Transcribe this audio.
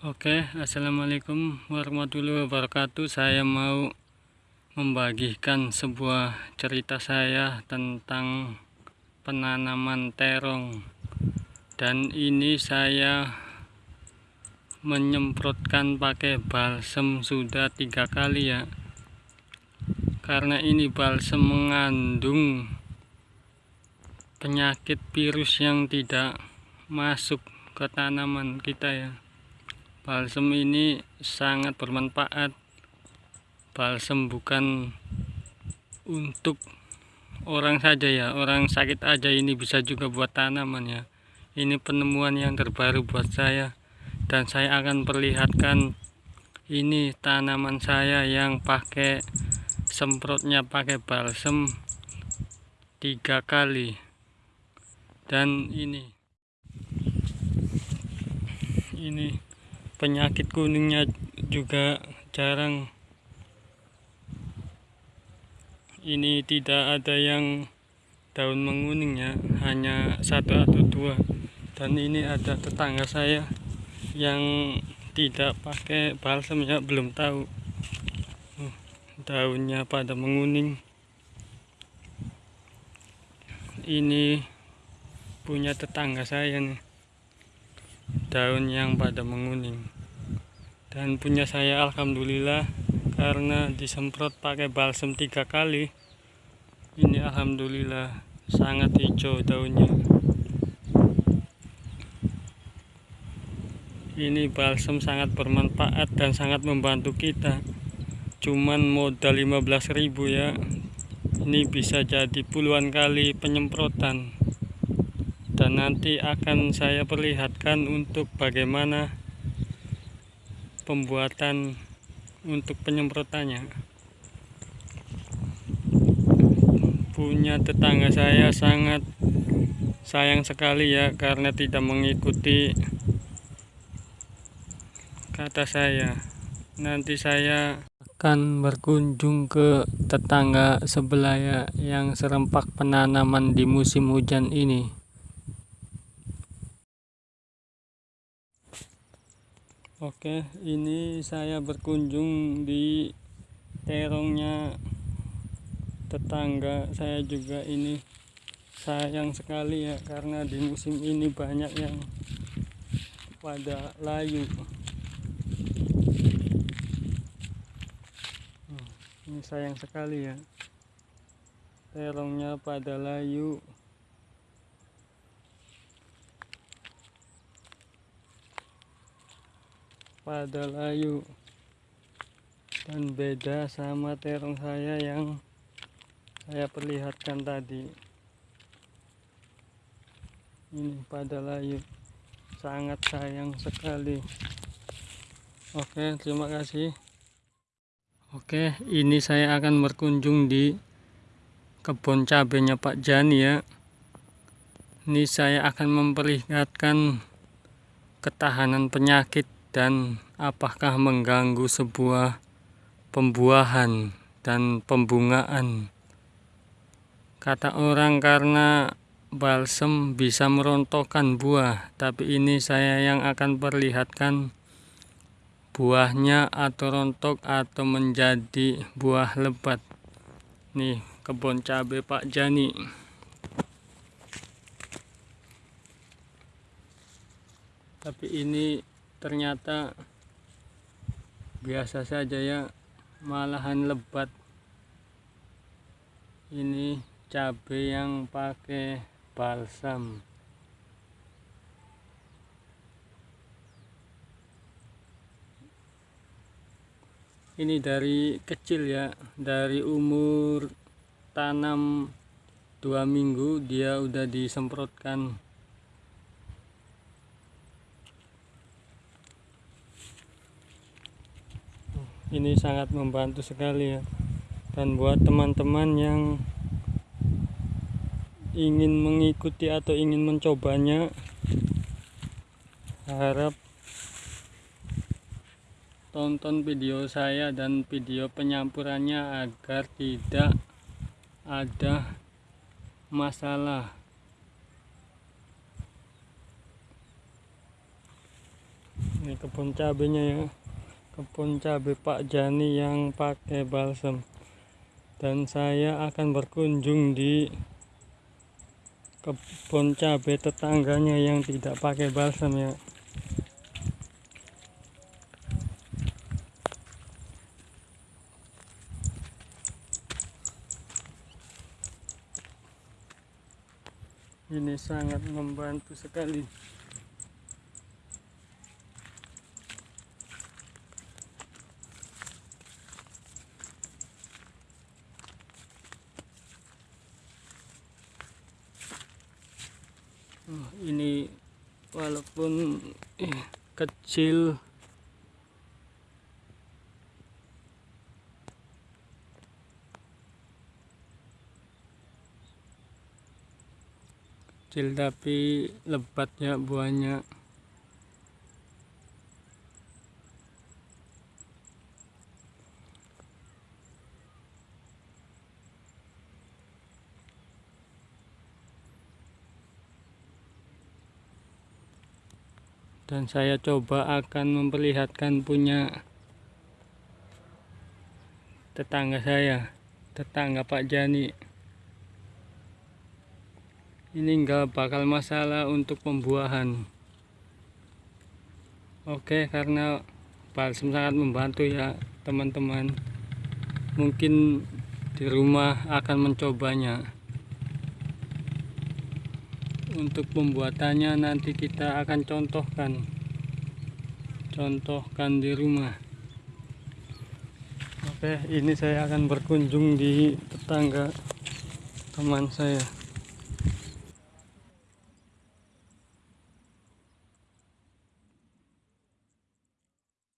Oke, assalamualaikum warahmatullahi wabarakatuh. Saya mau membagikan sebuah cerita saya tentang penanaman terong, dan ini saya menyemprotkan pakai balsem sudah tiga kali ya, karena ini balsem mengandung penyakit virus yang tidak masuk ke tanaman kita ya balsem ini sangat bermanfaat. Balsem bukan untuk orang saja ya orang sakit aja ini bisa juga buat tanaman ya. Ini penemuan yang terbaru buat saya dan saya akan perlihatkan ini tanaman saya yang pakai semprotnya pakai balsem tiga kali. Dan ini ini penyakit kuningnya juga jarang. Ini tidak ada yang daun menguning ya hanya satu atau dua. Dan ini ada tetangga saya yang tidak pakai balsam ya belum tahu daunnya pada menguning. Ini punya tetangga saya nih daun yang pada menguning. Dan punya saya alhamdulillah karena disemprot pakai balsem tiga kali ini alhamdulillah sangat hijau daunnya. Ini balsem sangat bermanfaat dan sangat membantu kita. Cuman modal 15.000 ya ini bisa jadi puluhan kali penyemprotan nanti akan saya perlihatkan untuk bagaimana pembuatan untuk penyemprotannya. Punya tetangga saya sangat sayang sekali ya karena tidak mengikuti kata saya. Nanti saya akan berkunjung ke tetangga sebelah ya yang serempak penanaman di musim hujan ini Oke, ini saya berkunjung di terongnya tetangga saya juga ini sayang sekali ya karena di musim ini banyak yang pada layu. Hmm, ini sayang sekali ya. Terongnya pada layu. Pada layu dan beda sama terong saya yang saya perlihatkan tadi. Ini pada layu sangat sayang sekali. Oke terima kasih. Oke ini saya akan berkunjung di kebun cabenya Pak Jani ya. Ini saya akan memperlihatkan ketahanan penyakit dan apakah mengganggu sebuah pembuahan dan pembungaan. Kata orang karena balsem bisa merontokkan buah, tapi ini saya yang akan perlihatkan buahnya atau rontok atau menjadi buah lebat. Nih, kebun cabai Pak Jani. Tapi ini ternyata biasa saja ya malahan lebat. Ini cabai yang pakai balsam. Ini dari kecil ya dari umur tanam dua minggu dia udah disemprotkan ini sangat membantu sekali ya. Dan buat teman-teman yang ingin mengikuti atau ingin mencobanya harap tonton video saya dan video penyampurannya agar tidak ada masalah. Ini kebun cabenya ya kebun cabai Pak Jani yang pakai balsam dan saya akan berkunjung di kebun cabai tetangganya yang tidak pakai balsam ya. Ini sangat membantu sekali Oh, ini walaupun eh, kecil. Kecil tapi lebat ya buahnya dan saya coba akan memperlihatkan punya tetangga saya tetangga Pak Jani. Ini enggak bakal masalah untuk pembuahan. Oke karena balsam sangat membantu ya teman-teman. Mungkin di rumah akan mencobanya untuk pembuatannya nanti kita akan contohkan. Contohkan di rumah. Oke ini saya akan berkunjung di tetangga teman saya